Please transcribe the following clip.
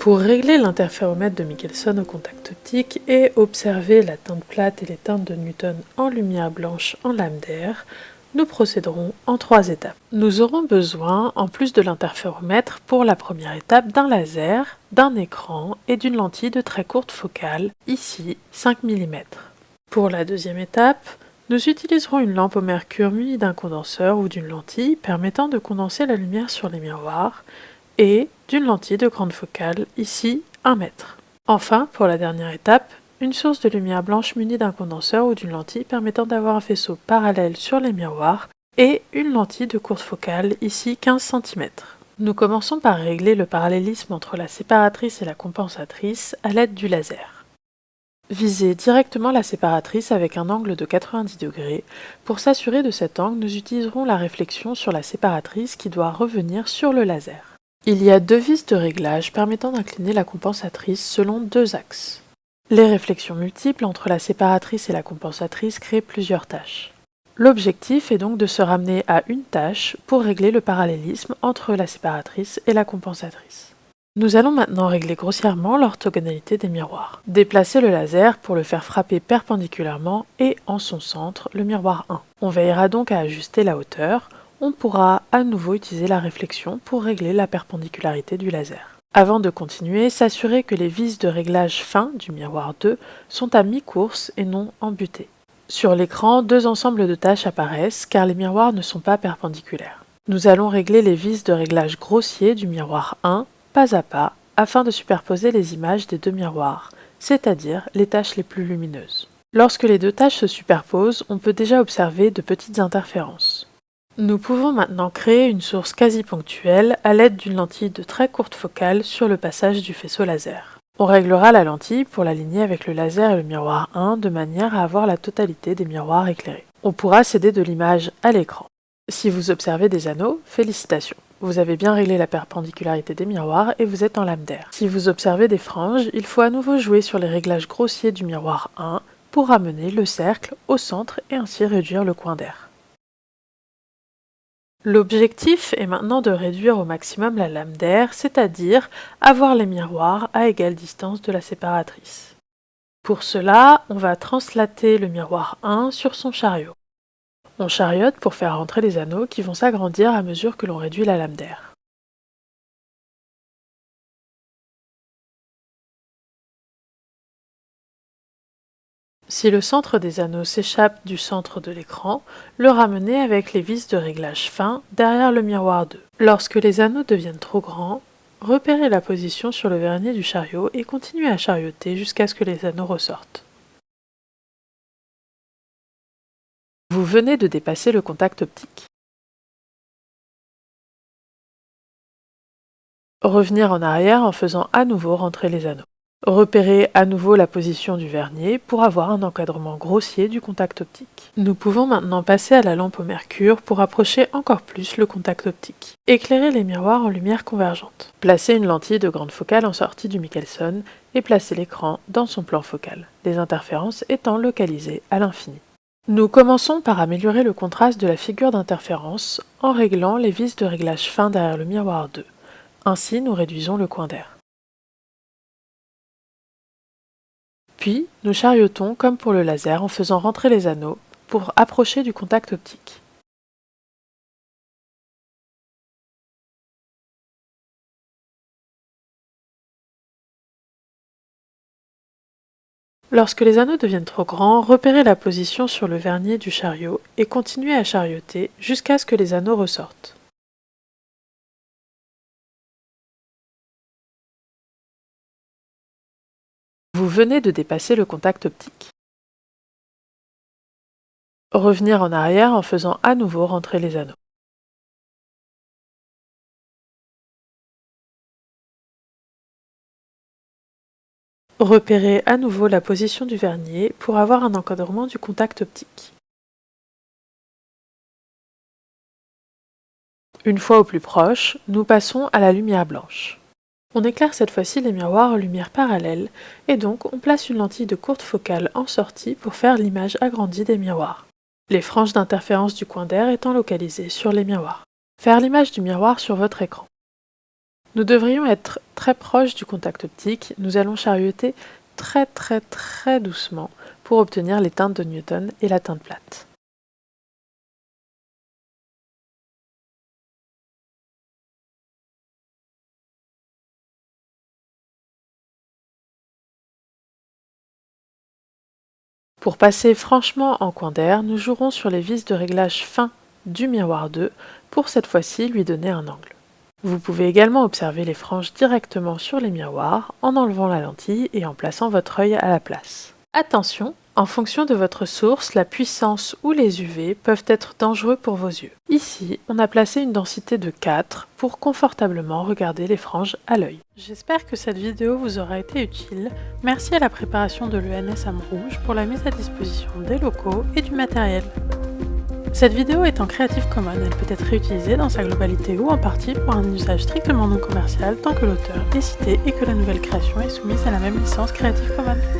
Pour régler l'interféromètre de Michelson au contact optique et observer la teinte plate et les teintes de Newton en lumière blanche en lame d'air, nous procéderons en trois étapes. Nous aurons besoin, en plus de l'interféromètre, pour la première étape d'un laser, d'un écran et d'une lentille de très courte focale, ici 5 mm. Pour la deuxième étape, nous utiliserons une lampe au mercure munie d'un condenseur ou d'une lentille permettant de condenser la lumière sur les miroirs et d'une lentille de grande focale, ici 1 mètre. Enfin, pour la dernière étape, une source de lumière blanche munie d'un condenseur ou d'une lentille permettant d'avoir un faisceau parallèle sur les miroirs et une lentille de courte focale, ici 15 cm. Nous commençons par régler le parallélisme entre la séparatrice et la compensatrice à l'aide du laser. Visez directement la séparatrice avec un angle de 90 degrés. Pour s'assurer de cet angle, nous utiliserons la réflexion sur la séparatrice qui doit revenir sur le laser. Il y a deux vis de réglage permettant d'incliner la compensatrice selon deux axes. Les réflexions multiples entre la séparatrice et la compensatrice créent plusieurs tâches. L'objectif est donc de se ramener à une tâche pour régler le parallélisme entre la séparatrice et la compensatrice. Nous allons maintenant régler grossièrement l'orthogonalité des miroirs. Déplacer le laser pour le faire frapper perpendiculairement et en son centre le miroir 1. On veillera donc à ajuster la hauteur, on pourra à nouveau utiliser la réflexion pour régler la perpendicularité du laser. Avant de continuer, s'assurer que les vis de réglage fin du miroir 2 sont à mi-course et non embutées. Sur l'écran, deux ensembles de tâches apparaissent car les miroirs ne sont pas perpendiculaires. Nous allons régler les vis de réglage grossier du miroir 1 pas à pas afin de superposer les images des deux miroirs, c'est-à-dire les tâches les plus lumineuses. Lorsque les deux tâches se superposent, on peut déjà observer de petites interférences. Nous pouvons maintenant créer une source quasi ponctuelle à l'aide d'une lentille de très courte focale sur le passage du faisceau laser. On réglera la lentille pour l'aligner avec le laser et le miroir 1 de manière à avoir la totalité des miroirs éclairés. On pourra céder de l'image à l'écran. Si vous observez des anneaux, félicitations. Vous avez bien réglé la perpendicularité des miroirs et vous êtes en lame d'air. Si vous observez des franges, il faut à nouveau jouer sur les réglages grossiers du miroir 1 pour amener le cercle au centre et ainsi réduire le coin d'air. L'objectif est maintenant de réduire au maximum la lame d'air, c'est-à-dire avoir les miroirs à égale distance de la séparatrice. Pour cela, on va translater le miroir 1 sur son chariot. On chariote pour faire rentrer les anneaux qui vont s'agrandir à mesure que l'on réduit la lame d'air. Si le centre des anneaux s'échappe du centre de l'écran, le ramener avec les vis de réglage fin derrière le miroir 2. Lorsque les anneaux deviennent trop grands, repérez la position sur le vernier du chariot et continuez à charioter jusqu'à ce que les anneaux ressortent. Vous venez de dépasser le contact optique. Revenir en arrière en faisant à nouveau rentrer les anneaux. Repérer à nouveau la position du vernier pour avoir un encadrement grossier du contact optique. Nous pouvons maintenant passer à la lampe au mercure pour approcher encore plus le contact optique. Éclairer les miroirs en lumière convergente. Placer une lentille de grande focale en sortie du Michelson et placer l'écran dans son plan focal, les interférences étant localisées à l'infini. Nous commençons par améliorer le contraste de la figure d'interférence en réglant les vis de réglage fin derrière le miroir 2. Ainsi, nous réduisons le coin d'air. Puis, nous chariotons comme pour le laser en faisant rentrer les anneaux pour approcher du contact optique. Lorsque les anneaux deviennent trop grands, repérez la position sur le vernier du chariot et continuez à charioter jusqu'à ce que les anneaux ressortent. Vous venez de dépasser le contact optique. Revenir en arrière en faisant à nouveau rentrer les anneaux. Repérez à nouveau la position du vernier pour avoir un encadrement du contact optique. Une fois au plus proche, nous passons à la lumière blanche. On éclaire cette fois-ci les miroirs en lumière parallèle, et donc on place une lentille de courte focale en sortie pour faire l'image agrandie des miroirs. Les franges d'interférence du coin d'air étant localisées sur les miroirs. Faire l'image du miroir sur votre écran. Nous devrions être très proches du contact optique, nous allons charioter très très très doucement pour obtenir les teintes de Newton et la teinte plate. Pour passer franchement en coin d'air, nous jouerons sur les vis de réglage fin du miroir 2 pour cette fois-ci lui donner un angle. Vous pouvez également observer les franges directement sur les miroirs en enlevant la lentille et en plaçant votre œil à la place. Attention, en fonction de votre source, la puissance ou les UV peuvent être dangereux pour vos yeux. Ici, on a placé une densité de 4 pour confortablement regarder les franges à l'œil. J'espère que cette vidéo vous aura été utile. Merci à la préparation de l'ENS Rouge pour la mise à disposition des locaux et du matériel. Cette vidéo est en Creative Commons, elle peut être réutilisée dans sa globalité ou en partie pour un usage strictement non commercial tant que l'auteur est cité et que la nouvelle création est soumise à la même licence Creative Commons.